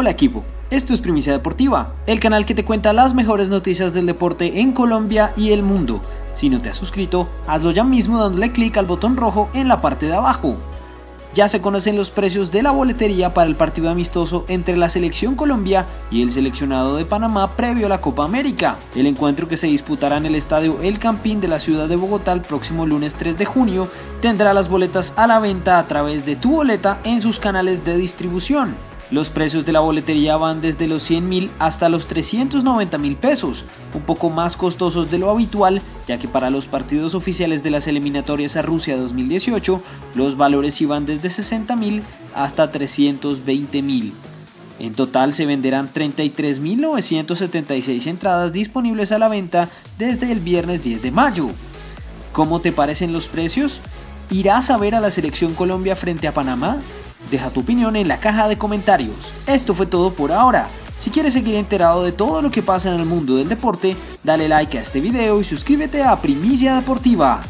Hola equipo, esto es Primicia Deportiva, el canal que te cuenta las mejores noticias del deporte en Colombia y el mundo. Si no te has suscrito, hazlo ya mismo dándole clic al botón rojo en la parte de abajo. Ya se conocen los precios de la boletería para el partido amistoso entre la selección Colombia y el seleccionado de Panamá previo a la Copa América. El encuentro que se disputará en el estadio El Campín de la ciudad de Bogotá el próximo lunes 3 de junio tendrá las boletas a la venta a través de tu boleta en sus canales de distribución. Los precios de la boletería van desde los 100 mil hasta los 390 mil pesos, un poco más costosos de lo habitual, ya que para los partidos oficiales de las eliminatorias a Rusia 2018, los valores iban desde 60 mil hasta 320 mil. En total se venderán 33.976 entradas disponibles a la venta desde el viernes 10 de mayo. ¿Cómo te parecen los precios? ¿Irás a ver a la selección Colombia frente a Panamá? Deja tu opinión en la caja de comentarios. Esto fue todo por ahora. Si quieres seguir enterado de todo lo que pasa en el mundo del deporte, dale like a este video y suscríbete a Primicia Deportiva.